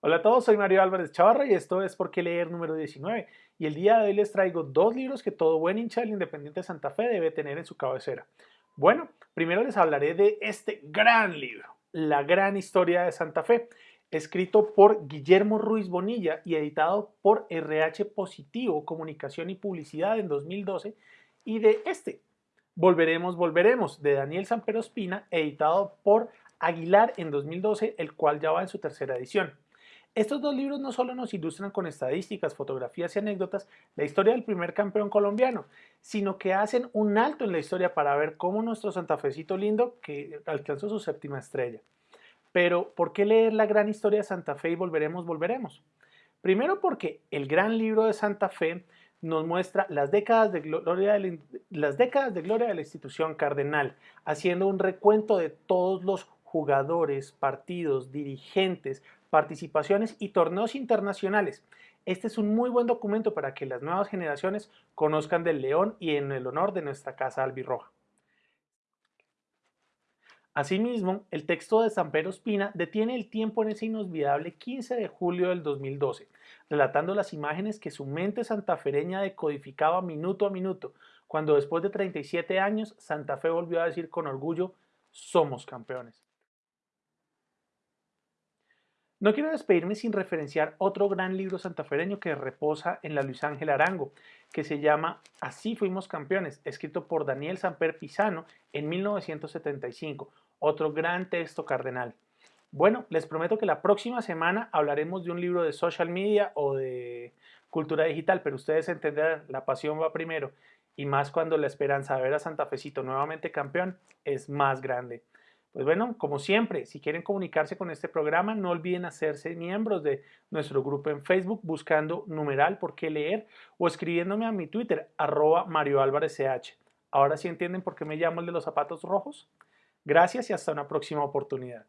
Hola a todos, soy Mario Álvarez Chavarra y esto es Por qué leer número 19 y el día de hoy les traigo dos libros que todo buen hincha del Independiente de Santa Fe debe tener en su cabecera. Bueno, primero les hablaré de este gran libro, La gran historia de Santa Fe, escrito por Guillermo Ruiz Bonilla y editado por RH Positivo, Comunicación y Publicidad en 2012 y de este, Volveremos, Volveremos, de Daniel Sampero Espina, editado por Aguilar en 2012, el cual ya va en su tercera edición. Estos dos libros no solo nos ilustran con estadísticas, fotografías y anécdotas la historia del primer campeón colombiano, sino que hacen un alto en la historia para ver cómo nuestro santafecito lindo que alcanzó su séptima estrella. Pero, ¿por qué leer la gran historia de Santa Fe y volveremos, volveremos? Primero porque el gran libro de Santa Fe nos muestra las décadas de gloria de la, las décadas de, gloria de la institución cardenal, haciendo un recuento de todos los jugadores, partidos, dirigentes, participaciones y torneos internacionales. Este es un muy buen documento para que las nuevas generaciones conozcan del León y en el honor de nuestra casa albirroja. Asimismo, el texto de San Pedro Espina detiene el tiempo en ese inolvidable 15 de julio del 2012, relatando las imágenes que su mente santafereña decodificaba minuto a minuto, cuando después de 37 años Santa Fe volvió a decir con orgullo, somos campeones. No quiero despedirme sin referenciar otro gran libro santafereño que reposa en la Luis Ángel Arango, que se llama Así fuimos campeones, escrito por Daniel Samper Pisano en 1975, otro gran texto cardenal. Bueno, les prometo que la próxima semana hablaremos de un libro de social media o de cultura digital, pero ustedes entenderán, la pasión va primero, y más cuando la esperanza de ver a Santa Fecito nuevamente campeón es más grande. Pues bueno, como siempre, si quieren comunicarse con este programa, no olviden hacerse miembros de nuestro grupo en Facebook buscando numeral por qué leer o escribiéndome a mi Twitter, arroba Mario Álvarez CH. Ahora sí entienden por qué me llamo el de los zapatos rojos. Gracias y hasta una próxima oportunidad.